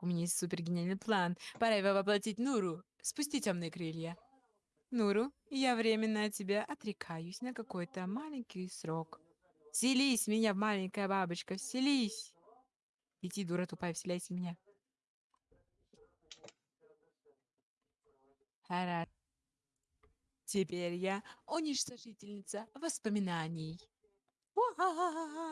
Так, у меня есть супер гениальный план. Пора его воплотить Нуру. Спусти темные крылья. Нуру, я временно от тебя отрекаюсь на какой-то маленький срок. Вселись в меня, маленькая бабочка, вселись. Иди, дура тупая, вселяйся в меня. Хорошо. Теперь я уничтожительница воспоминаний. Уа-ха-ха-ха.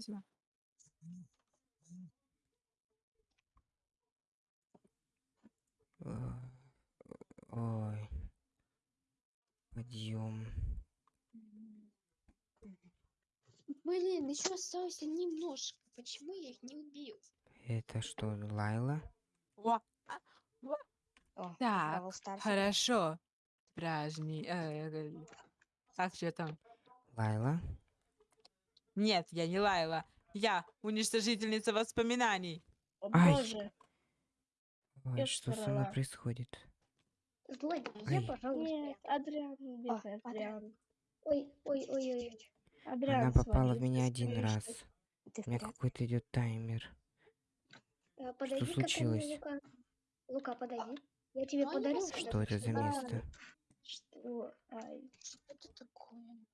Спасибо. Э, Ой. Подъем. Блин, еще осталось немножко. Почему я их не убил? Это что, Лайла? А, уа. О, Так, хорошо. Праздник. э, Как что там? Лайла? Нет, я не Лайла. Я уничтожительница воспоминаний. О Ай. боже. Ой, что со мной происходит? Злодей, я, пожалуйста. Нет, Адриан, бедный Адриан. Адриан. Ой, ой, ой, ой. Адриан Она попала в меня один раз. Ты У меня какой-то идет таймер. А, Подойди ко случилось? Лука. Лука, подойди. Я тебе подарю. они Что это за А, место? Что? Ай, Что это такое?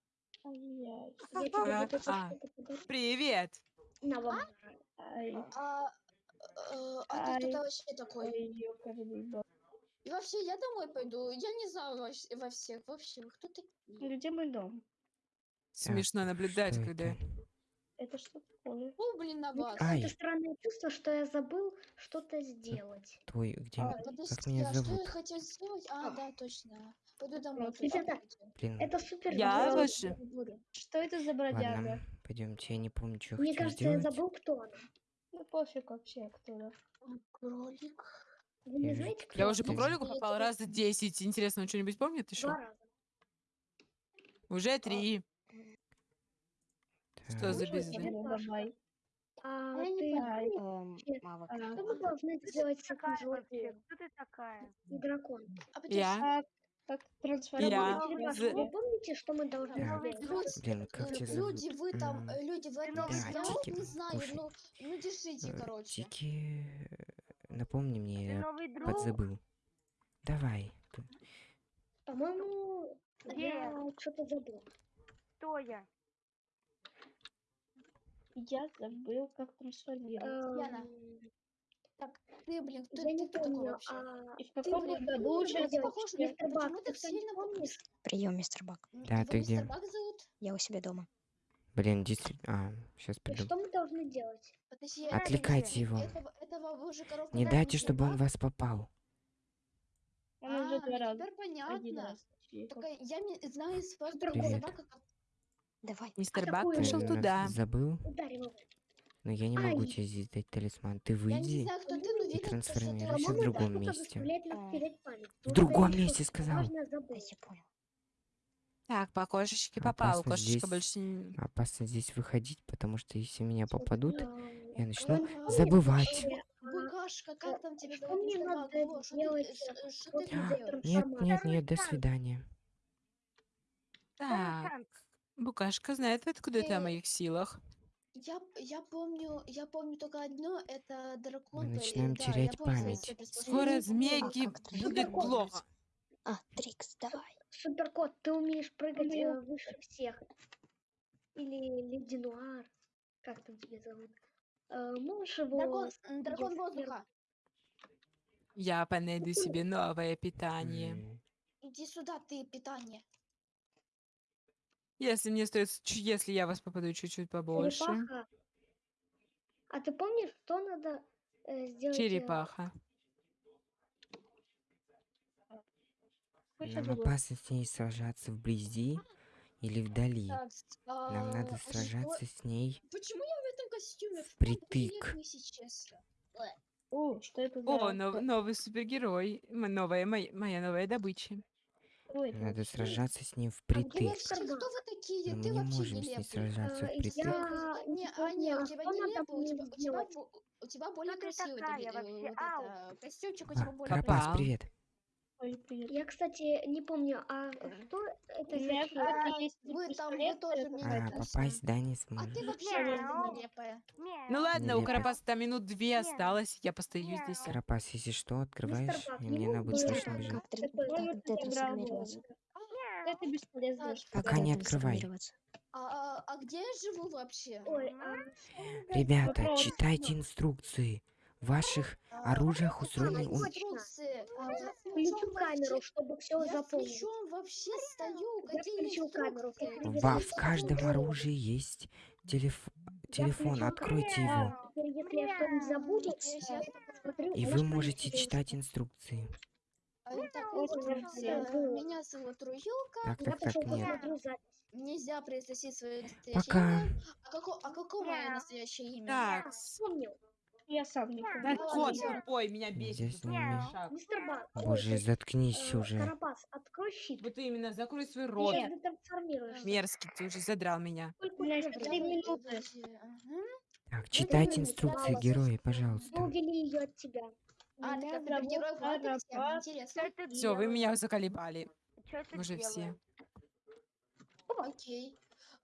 Привет. На вам. А, э, а Ай. тут это вообще бог. И вообще, я домой пойду. Я не знаю во, во всех. Вообще, кто такие? Где мой дом? Смешно наблюдать, Что когда... это? Это что такое? О, блин, на вас. Ай. какое-то странное чувство, что я забыл что-то сделать. Твой, где, А, как меня а что зовут? я хотел сделать? А, да, точно. Пойду домой. Ребята. Блин, Это супер. Я. Буду. Что это за бродяга? ладно, пойдемте, я не помню, что я Мне кажется, я сделать. забыл, кто она. Ну пофиг вообще, кто это. Кролик. Вы не Я знаете, кто Я уже по Я кролику попал раз 10. Интересно, он что-нибудь помнит еще? Два раза. Уже три. Что Так, за тебе Ну, Паша. давай. А Я ты Ай, Эм, Нет. Мавок. а, что мы должны сделать с этим злодеем? Кто ты такая? Дракон. А Я. как, трансформировать Я за- вы помните, что мы должны Так. сделать? Люди, Блин, как э, тебя зовут? люди, вы там, э, люди, вы Да, знаете? Тики, Не знаю, ну, ну держите, Э, короче. Тики, э, напомни мне, я подзабыл. Давай. По-моему, я что-то забыл. Кто я? Я забыл, как трансформировать. Яна. Так, ты, блин, кто, Я не ты кто такой помню, вообще? а И в ты, блин, году уже где похож на- Мистер почему Бак, ты ты что-нибудь сильно помнишь? Прием, мистер Бак. Да, его ты где? мистер Бак зовут? Я у себя дома. Блин, действительно. А, сейчас И приду. что мы должны делать? Подожди, Отвлекайте его. Этого, этого вы уже коровку Не дайте, чтобы он Бак? вас попал. Он уже А, два ну раза. теперь Один понятно. Только я не знаю из вас другого собака, Давай. Мистер Бак такую пришел Ты туда. Забыл? Ударим его. Но я не могу Ай. тебе здесь дать талисман. Ты Я не выйди. знаю, кто ты, но ты трансформируйся в другом месте. А. В другом месте, сказал. Так, по кошечке попал. Опасно Кошечка здесь. больше не... Опасно здесь выходить, потому что если меня попадут, я начну А, забывать. э, Букашка, как там для делаешь? Нет, нет, нет, до свидания. Так. Букашка знает, откуда ты о Э, моих силах. Я, я помню, я помню только одно, это дракон. Мы начинаем да, я терять память. Скоро змейки это будет плохо. А, Трикс, давай. Суперкот, ты умеешь прыгать Умею. э, выше всех. Или Леди Нуар. Как там тебя зовут? Э, можешь его... Дракон, дракон воздуха. Я понайду себе новое питание. Иди сюда, ты питание. Если мне стоит, с- если я вас попаду чуть-чуть побольше. Черепаха. А ты помнишь, что надо э, сделать? э, Черепаха. Нам опасно с ней сражаться вблизи или вдали. Так, с- Нам надо а, что- сражаться с ней Почему я в этом костюме? впритык. Конкретно, если честно. О, что это за... О, нов- новый супергерой. М- Новая, моя, моя новая добыча. Кто это Надо сражаться с ней А где впритык. мистер Кто Бак? вы такие? Но Ты мы не вообще можем с ней нелепый. сражаться Э, впритык. я Не, а, не, у а тебя что нелепо, у тебя, у тебя, у тебя более ты красивый такая такой, э, вообще? вот это, костюмчик у А, тебя более Карапас, привет. Ой, привет. Я, кстати, не помню, а кто это за есть Вы там, вы тоже мне А, попасть, да, не А сможешь. ты вообще нелепая. Ну ладно, у. Карапаса там минут две осталось, я постою здесь. Карапас, если что, открываешь, и не мне надо мог будет срочно бежать. Это бесполезно. Так, Пока не открывай. А, а- а где я живу вообще? Ой, а Ребята, читайте инструкции. В ваших А, оружиях а, устроены... у-. А я включу камеру, чтобы все причем вообще стою? Какие камеру. Во, в каждом оружии есть телеф- телефон, откройте его. Теперь, если я что-нибудь забуду, Я я щас- посмотрю. И а вы можете читать инструкции. А, уже Меня зовут Руюлка. Так, Я так, пошел так, нет. Нельзя произносить свое настоящее Пока. имя. А, како- а какое мое настоящее имя? Так, Вспомнил. Я сам не да кот тупой, меня бесит. Здесь не шаг. Мистер Бак. Боже, э, заткнись уже. Карапас, открой щит. Вот именно, закрой свой рот. детрансформируешься. Мерзкий, ты уже задрал меня. Сколько У меня тебе еще времени? три минуты. Так, читайте инструкции героя, пожалуйста. Ли ее от тебя? А, ты как герой. Интересно. Все, вы меня заколебали. Уже все. Окей.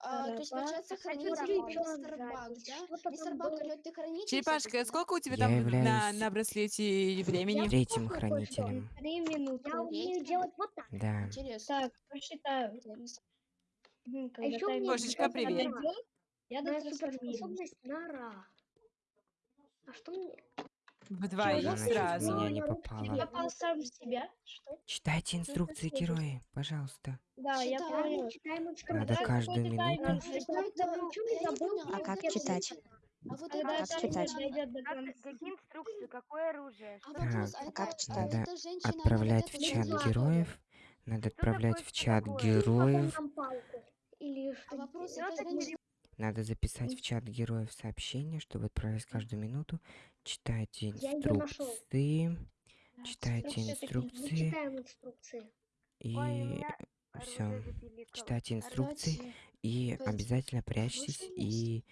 А, то есть, получается, хранитель мистер? Баг, да? Мистер Баг, ты хранитель? Черепашка, сколько у тебя там на, на браслете времени? Третьим хранителем. Три минуты. Я умею делать вот так. Да. Интересно. Так. Мгм, А еще у таймер меня Кошечка, привет. Я дотрансформируюсь. суперспособность нора. А что мне? Вдвоем в сразу. меня не Я попала. Я попал сам в себя. Что? Читайте инструкции героя, пожалуйста. Да, я. Читаем Надо каждую минуту. А А как читать? А вот это Как читать? конца. какие инструкции, какое оружие? А а А как а читать? она Отправлять в чат женщину героев. Надо отправлять в чат героев. Или что А вопрос, делать? это женщина... Надо записать в чат героев сообщение, чтобы отправить каждую минуту. Читайте инструкции. Читайте инструкции и все. Читайте инструкции и обязательно прячьтесь. И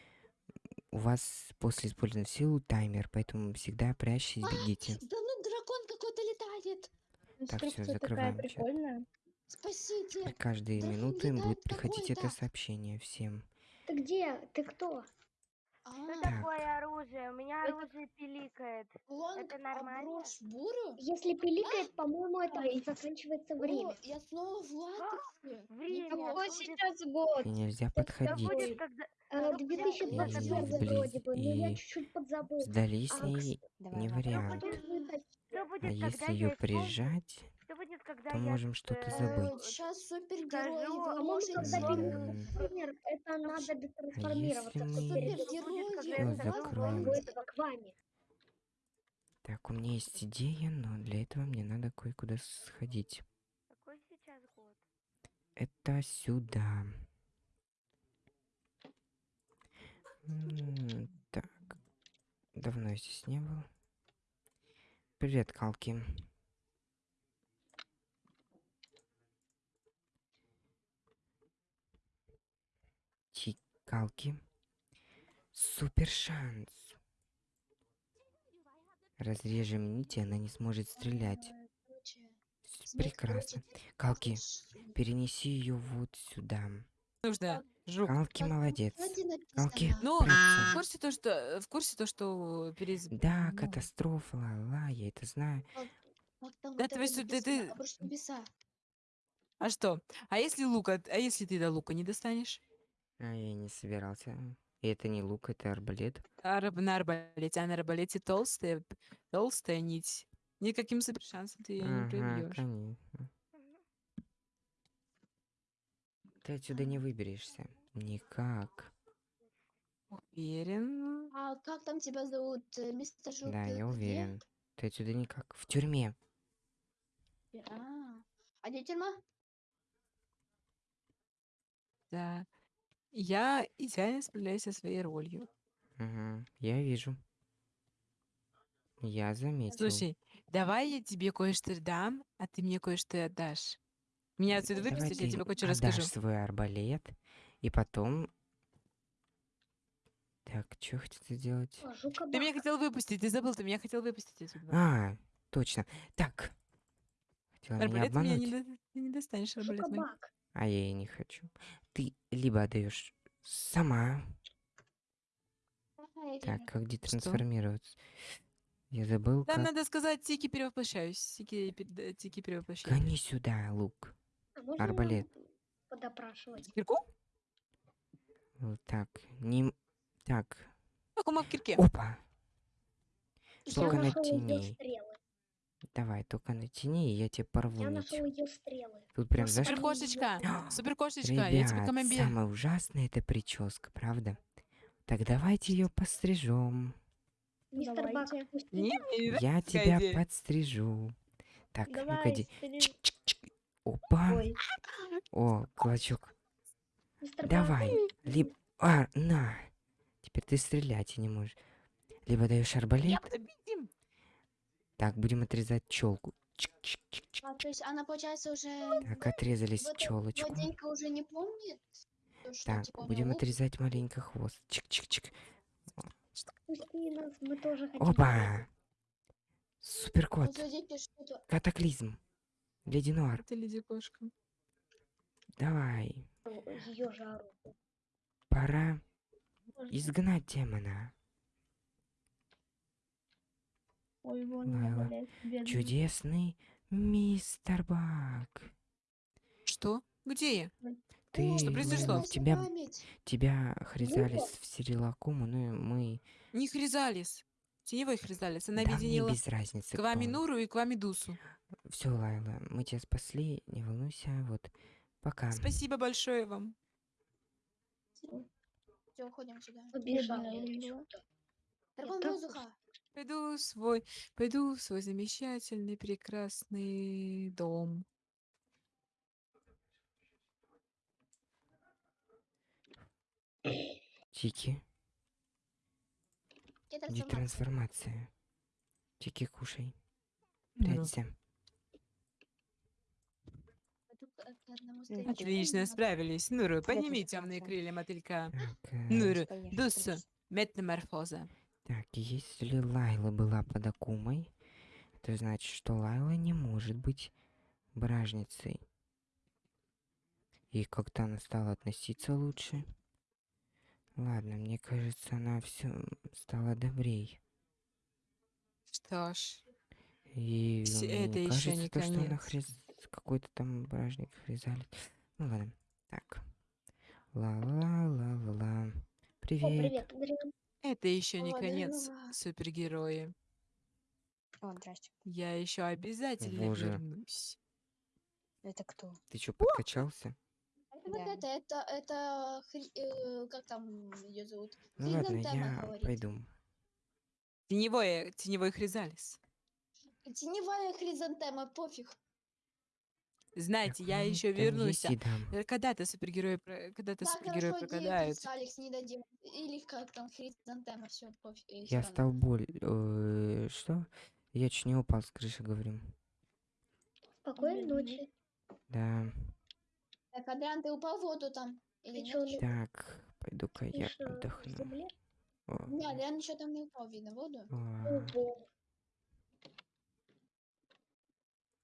у вас после использования силы таймер, поэтому всегда прячьтесь, бегите. Да ну дракон какой-то летает. Инструкция такая закрываем чат. Спасите. Дракон минуты им будет приходить это сообщение всем. Ты где? Ты кто? А, Что Так. такое оружие? У меня Это- оружие пиликает. лонг это нормально? обрушь бурю? Если пиликает, по-моему, это и заканчивается время. О, я снова в латексе. Время. Какой будет- сейчас год? И нельзя Да подходить. будет, когда... Э, да, 2021 И вроде бы, но я вблизи- чуть-чуть подзабыл. Сдались А, Давай, не ладно. вариант. Что будет, А когда если я ее исполню- прижать, когда то я... можем что-то э, забыть. Сейчас М. пиликает тренер, это надо. А если мы- перед Супергерой, Всё я закроем? Так, у меня есть идея, но для этого мне надо кое-куда сходить. Какой сейчас год? Это сюда. Так. Давно я здесь не был. Привет, Калки. Чикалки. Супер шанс. Разрежем нить, и она не сможет стрелять. Прекрасно. Калки, перенеси ее вот сюда. Нужно. Жук. Калки молодец. Калки, Ну, в курсе то, что в курсе то, что перез... Да, ну, катастрофа, ла, я это знаю. Да ты ты- ты-. А что? А если лука? А если ты до лука не достанешь? А я не собирался. И это не лук, это арбалет. А раб- на арбалете, а на арбалете толстая, толстая нить. Никаким супер шансом ты ее не Ага, пробьешь. конечно. Ты отсюда не выберешься. Никак. Уверен. А как там тебя зовут, э, мистер Жук? Да, я где? уверен. Ты отсюда никак. В тюрьме. А, а где тюрьма? Да. Я идеально справляюсь со своей ролью. Угу, я вижу. Я заметил. Слушай, давай я тебе кое-что дам, а ты мне кое-что отдашь. Меня отсюда Давай выпустишь, я ты тебе кое-что отдашь расскажу. свой арбалет, и потом... Так, что хотел сделать? О, жука Ты меня хотел выпустить, ты забыл, ты меня хотел выпустить отсюда. А, точно. Так. хотела меня Арбалет меня не, обмануть? до- ты не достанешь арбалет мой. А я и не хочу. Ты либо отдаешь сама. Ага, Так, как детрансформироваться? Я забыл, Там как... надо сказать тики перевоплощаюсь. Тики, да, тики перевоплощаюсь. Гони сюда, лук. А Арбалет. подопрашивать? Кирку? Вот так. Не... Так. Как у кирке. Опа. Только натяни. стрелы. Давай, только натяни, и я тебе порву Я нить. нашел ее стрелы. Тут прям Супер заш... кошечка. Супер кошечка. Я тебе командир. самое ужасное это прическа, правда? Так давайте ее пострижем. Мистер Бак, Я тебя идея. подстрижу. Так, ну-ка иди. Опа. Ой, О, клочок. Мистер Давай. Либо... А, на. Теперь ты стрелять не можешь. Либо даешь арбалет. Я. Так, будем отрезать челку. Чик-чик-чик-чик. А, то есть она, получается, уже... Так, отрезались вот- челочку. Владелька уже не помнит? то, что, Так, типа, будем него отрезать маленько хвост. Чик-чик-чик. отпусти нас, мы тоже хотим. Опа! Владельке что-то... Катаклизм. Леди Нуар. Это леди кошка. Давай. Ее жару. Пора можно. изгнать демона. Ой, вон Лайла. арбалет, бедный. Чудесный мистер Бак. Что? Где я? Ты, что ну, произошло? тебя, память. тебя хризалис в Сирилакуму, ну и мы... Не Хризалис. Теневой Хризалис. Она да объединила без разницы, к вами Нуру и к вами Дусу. Все, Лайла, мы тебя спасли, не волнуйся, вот. Пока. Спасибо большое вам. Все, уходим сюда. Отсюда. Дракон воздуха. Пойду в свой, пойду в свой замечательный, прекрасный дом. Тики, Где трансформация? трансформация. Тики, кушай. Нуру. Прячься. Старичку, Отлично, справились. Нуру, подними темные крылья мотылька. Так, э, Нуру, конечно. метаморфоза. Так, если Лайла была под Акумой, это значит, что Лайла не может быть бражницей. И как-то она стала относиться лучше. Ладно, мне кажется, она все стала добрей. Что ж, И Вс- мне это кажется, не то, что она конец. хриз... какой-то там бражник хризалит. Ну ладно. Так. Ла-ла-ла-ла-ла. О, Привет. привет. Это еще не О, конец, супергерои. О, здрасте. Я еще обязательно Боже. вернусь. Это кто? Ты что, подкачался? Это вот Да. это, это, это, хри- э, как там ее зовут? Ну ладно, Хризантема я говорит. пойду. Теневой, теневой Хризалис. Теневая хризантема, пофиг. Знаете, я ну, еще вернусь. дам. Э, Когда-то супергерои, про- когда-то Да, супергерои хорошо, пропадают. Диэкс, Алекс не дадим. Или как там, хризантема, все, пофиг. э, Я стал боль... э, Что? Я чуть не упал с крыши, говорю. Спокойной ночи. Да. Так, Адриан, ты упал в воду там? Или Ты чё, нет? не- Так, пойду-ка я в отдохну. земле? О, Не, Адриан еще там не упал, видно, в воду. о, Ого.